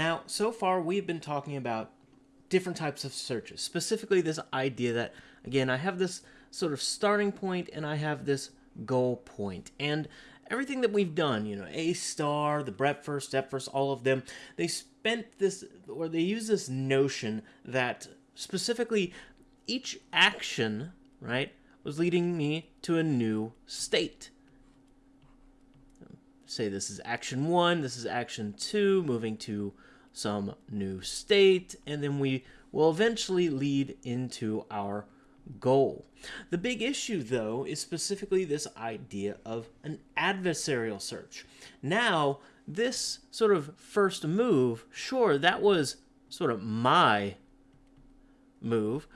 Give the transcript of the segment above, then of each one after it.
Now, so far we've been talking about different types of searches, specifically this idea that, again, I have this sort of starting point and I have this goal point. And everything that we've done, you know, A star, the breadth first, depth first, all of them, they spent this, or they use this notion that specifically each action, right, was leading me to a new state. Say this is action one, this is action two, moving to some new state, and then we will eventually lead into our goal. The big issue, though, is specifically this idea of an adversarial search. Now, this sort of first move, sure, that was sort of my move,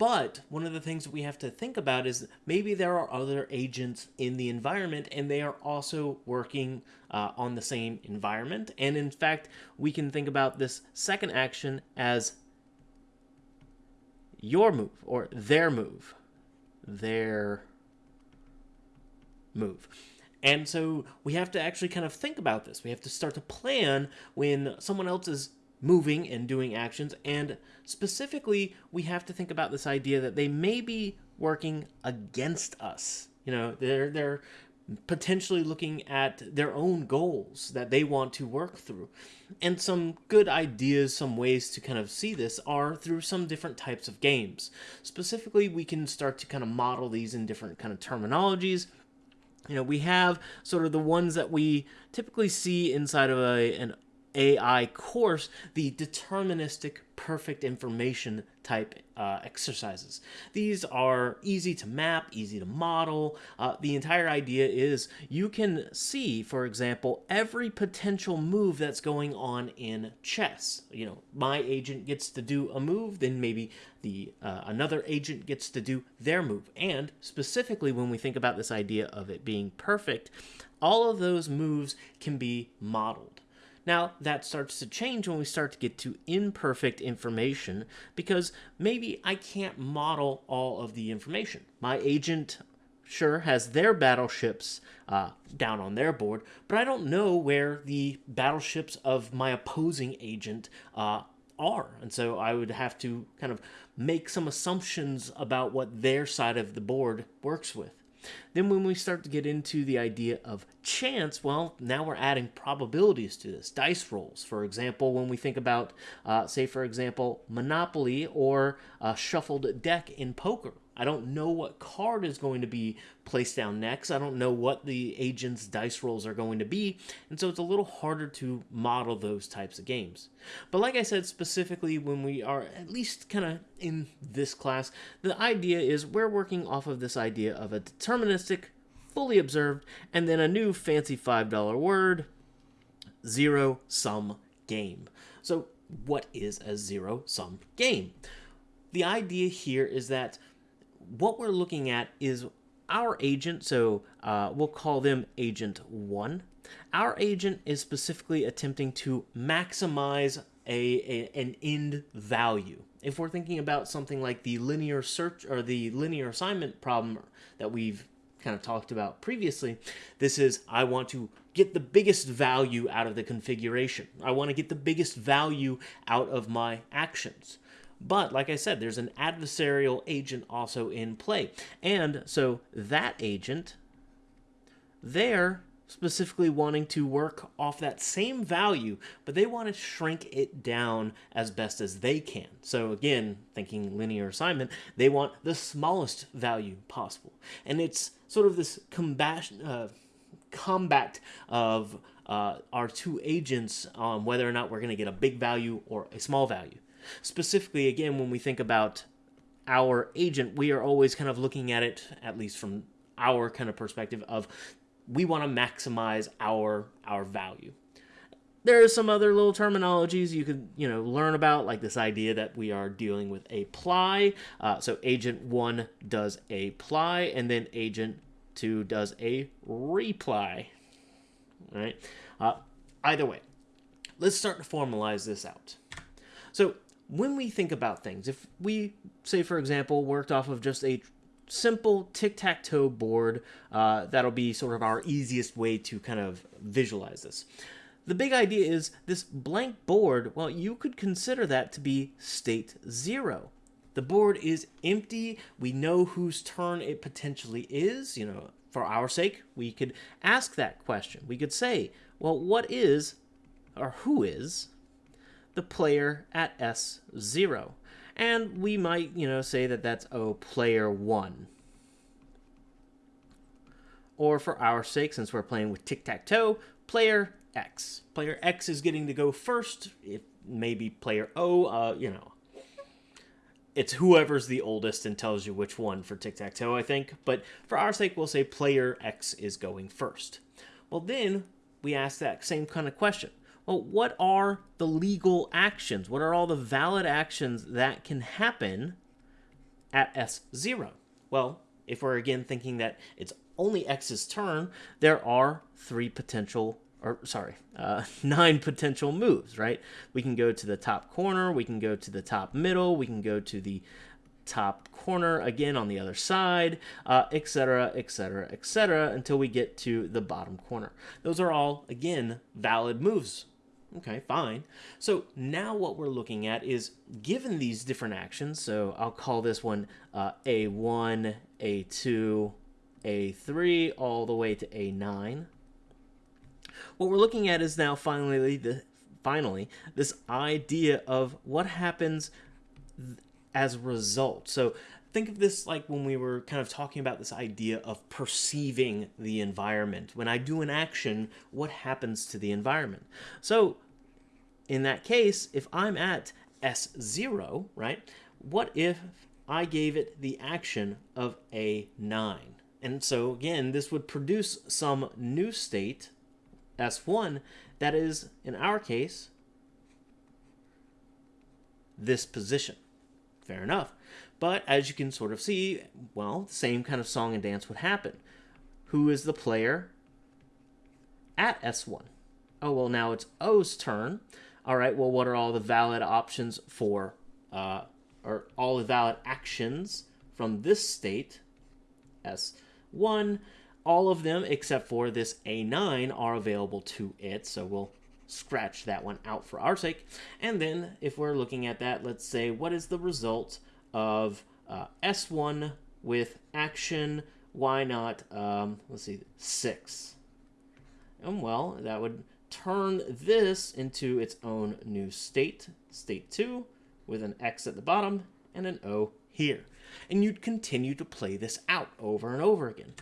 but one of the things that we have to think about is maybe there are other agents in the environment and they are also working uh, on the same environment. And in fact, we can think about this second action as your move or their move. Their move. And so we have to actually kind of think about this. We have to start to plan when someone else is moving and doing actions. And specifically, we have to think about this idea that they may be working against us. You know, they're they're potentially looking at their own goals that they want to work through. And some good ideas, some ways to kind of see this are through some different types of games. Specifically, we can start to kind of model these in different kind of terminologies. You know, we have sort of the ones that we typically see inside of a, an AI course, the deterministic perfect information type uh, exercises. These are easy to map, easy to model. Uh, the entire idea is you can see, for example, every potential move that's going on in chess. You know, my agent gets to do a move, then maybe the uh, another agent gets to do their move. And specifically, when we think about this idea of it being perfect, all of those moves can be modeled. Now, that starts to change when we start to get to imperfect information because maybe I can't model all of the information. My agent sure has their battleships uh, down on their board, but I don't know where the battleships of my opposing agent uh, are. And so I would have to kind of make some assumptions about what their side of the board works with. Then when we start to get into the idea of chance, well, now we're adding probabilities to this. Dice rolls, for example, when we think about, uh, say, for example, Monopoly or a shuffled deck in poker. I don't know what card is going to be placed down next. I don't know what the agent's dice rolls are going to be, and so it's a little harder to model those types of games. But like I said, specifically when we are at least kind of in this class, the idea is we're working off of this idea of a deterministic, fully observed, and then a new fancy $5 word, zero-sum game. So what is a zero-sum game? The idea here is that what we're looking at is our agent, so uh, we'll call them agent 1. Our agent is specifically attempting to maximize a, a, an end value. If we're thinking about something like the linear search or the linear assignment problem that we've kind of talked about previously, this is I want to get the biggest value out of the configuration. I want to get the biggest value out of my actions. But like I said, there's an adversarial agent also in play. And so that agent, they're specifically wanting to work off that same value, but they want to shrink it down as best as they can. So again, thinking linear assignment, they want the smallest value possible. And it's sort of this combat, uh, combat of uh, our two agents on whether or not we're going to get a big value or a small value. Specifically, again, when we think about our agent, we are always kind of looking at it, at least from our kind of perspective of we want to maximize our our value. There are some other little terminologies you could you know learn about, like this idea that we are dealing with a ply. Uh, so agent one does a ply, and then agent two does a reply. Right. Uh, either way, let's start to formalize this out. So when we think about things, if we, say, for example, worked off of just a simple tic-tac-toe board, uh, that'll be sort of our easiest way to kind of visualize this. the big idea is this blank board, well, you could consider that to be state zero. The board is empty. We know whose turn it potentially is. You know, for our sake, we could ask that question. We could say, well, what is, or who is, the player at S0? And we might, you know, say that that's, oh, player 1. Or for our sake, since we're playing with tic-tac-toe, player X. Player X is getting to go first. It may be player O, uh, you know. It's whoever's the oldest and tells you which one for tic-tac-toe, I think. But for our sake, we'll say player X is going first. Well, then we ask that same kind of question. Well, what are the legal actions? What are all the valid actions that can happen at S0? Well, if we're again thinking that it's only X's turn, there are three potential, or sorry, uh, nine potential moves, right? We can go to the top corner, we can go to the top middle, we can go to the top corner again on the other side, etc., etc., etc., until we get to the bottom corner. Those are all, again, valid moves. Okay, fine. So now what we're looking at is given these different actions, so I'll call this one uh, A1, A2, a3 all the way to A9. What we're looking at is now finally the finally this idea of what happens as a result. So think of this like when we were kind of talking about this idea of perceiving the environment. When I do an action, what happens to the environment? So in that case, if I'm at S0, right, what if I gave it the action of A9? And so again, this would produce some new state, S1, that is, in our case, this position. Fair enough. But as you can sort of see, well, the same kind of song and dance would happen. Who is the player at S1? Oh, well, now it's O's turn. All right, well, what are all the valid options for, uh, or all the valid actions from this state, S1? 1. All of them, except for this A9, are available to it, so we'll scratch that one out for our sake. And then, if we're looking at that, let's say, what is the result of uh, S1 with action, why not, um, let's see, 6? And well, that would turn this into its own new state, state 2, with an X at the bottom and an O here and you'd continue to play this out over and over again.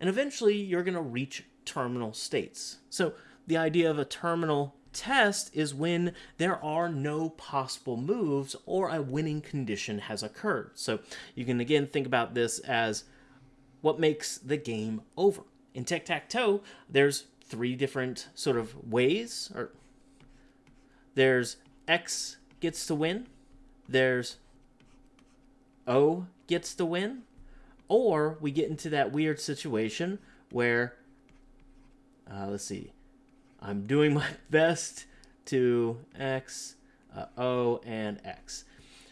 And eventually you're going to reach terminal states. So the idea of a terminal test is when there are no possible moves or a winning condition has occurred. So you can again think about this as what makes the game over. In tic-tac-toe, there's three different sort of ways or there's X gets to win, there's O gets to win, or we get into that weird situation where, uh, let's see, I'm doing my best to X, uh, O, and X.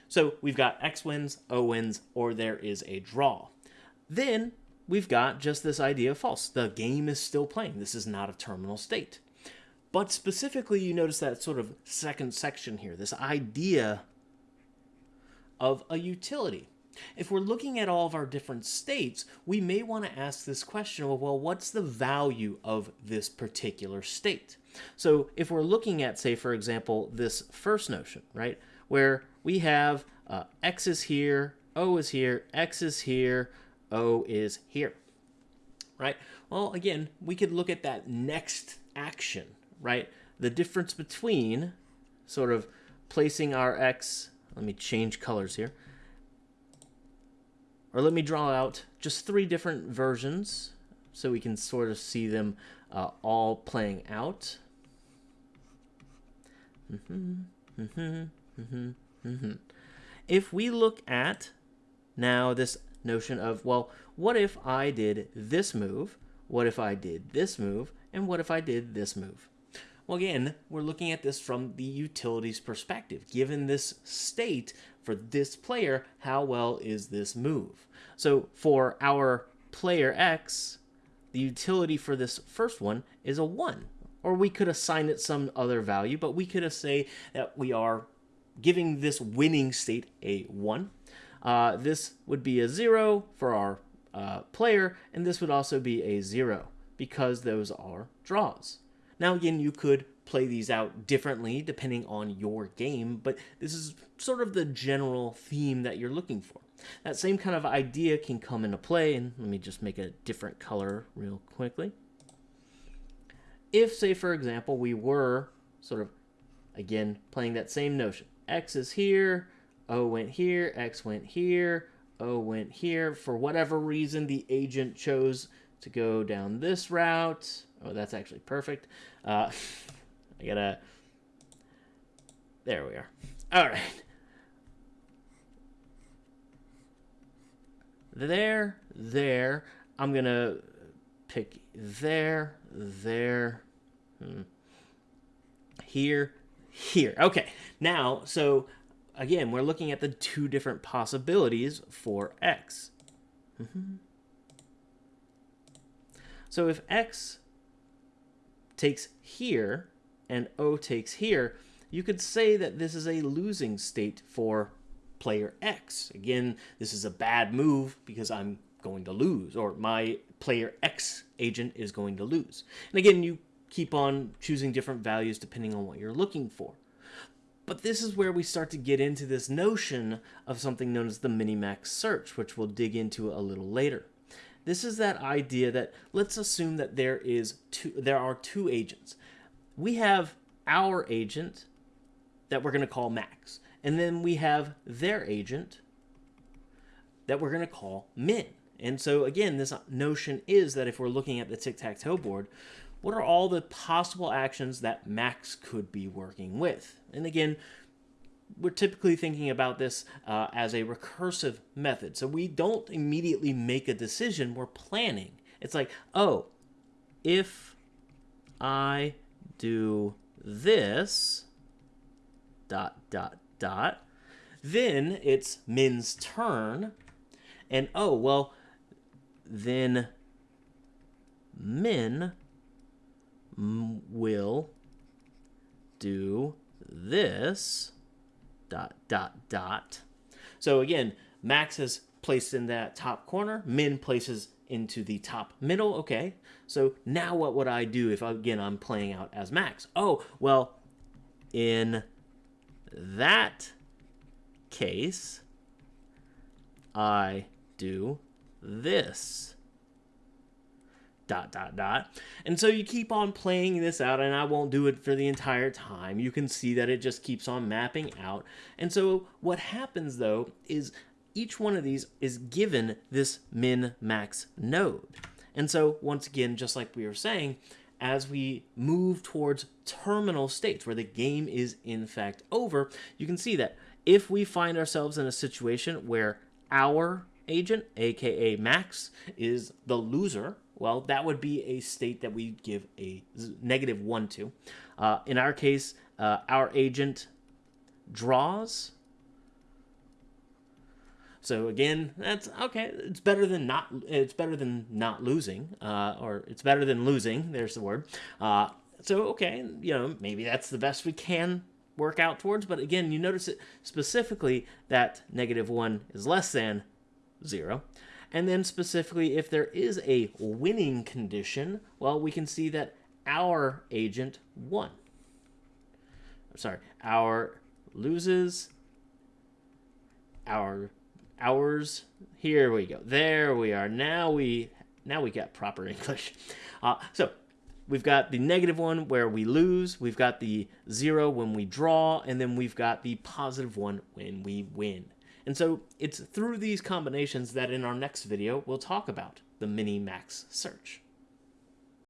So we've got X wins, O wins, or there is a draw. Then we've got just this idea of false. The game is still playing. This is not a terminal state. But specifically, you notice that sort of second section here, this idea of a utility. If we're looking at all of our different states, we may want to ask this question of, well, what's the value of this particular state? So if we're looking at, say, for example, this first notion, right, where we have uh, x is here, o is here, x is here, o is here, right? Well, again, we could look at that next action, right? The difference between sort of placing our x, let me change colors here, or let me draw out just three different versions so we can sort of see them uh, all playing out. Mm -hmm, mm -hmm, mm if we look at now this notion of, well, what if I did this move? What if I did this move? And what if I did this move? Well, again, we're looking at this from the utilities perspective. Given this state for this player, how well is this move? So for our player X, the utility for this first one is a 1. or we could assign it some other value, but we could say that we are giving this winning state a 1. Uh, this would be a 0 for our uh, player, and this would also be a 0 because those are draws. Now again, you could play these out differently depending on your game, but this is sort of the general theme that you're looking for. That same kind of idea can come into play, and let me just make a different color real quickly. If, say, for example, we were sort of, again, playing that same notion. X is here, O went here, X went here, O went here. For whatever reason, the agent chose to go down this route. Oh, that's actually perfect. Uh, I gotta... There we are. All right. There, there. I'm gonna pick there, there, hmm. here, here. Okay, now, so again, we're looking at the two different possibilities for x. Mm -hmm. So if x takes here and O takes here, you could say that this is a losing state for player X. Again, this is a bad move because I'm going to lose, or my player X agent is going to lose. And again, you keep on choosing different values depending on what you're looking for. But this is where we start to get into this notion of something known as the minimax search, which we'll dig into a little later. This is that idea that let's assume that there is two there are two agents we have our agent that we're going to call Max. And then we have their agent that we're going to call Min. And so again, this notion is that if we're looking at the tic-tac-toe board, what are all the possible actions that Max could be working with? And again, we're typically thinking about this uh, as a recursive method. So we don't immediately make a decision, we're planning. It's like, oh, if I do this, dot, dot, dot. Then it's Min's turn. And oh, well, then Min will do this, dot, dot, dot. So again, Max is placed in that top corner. Min places into the top middle. Okay, so now what would I do if, again, I'm playing out as Max? Oh, well, in that case, I do this. Dot, dot, dot. And so you keep on playing this out, and I won't do it for the entire time. You can see that it just keeps on mapping out. And so what happens, though, is each one of these is given this min-max node. And so once again, just like we were saying, as we move towards terminal states where the game is in fact over, you can see that if we find ourselves in a situation where our agent, aka Max, is the loser, well, that would be a state that we give a negative 1 to. Uh, in our case, uh, our agent draws so again, that's okay. It's better than not. It's better than not losing, uh, or it's better than losing. There's the word. Uh, so okay, you know maybe that's the best we can work out towards. But again, you notice it specifically that negative one is less than zero. And then specifically, if there is a winning condition, well, we can see that our agent won. I'm sorry, our loses, our hours. Here we go. There we are. Now we now we got proper English. Uh, so we've got the negative one where we lose. We've got the zero when we draw, and then we've got the positive one when we win. And so it's through these combinations that in our next video we'll talk about the mini-max search.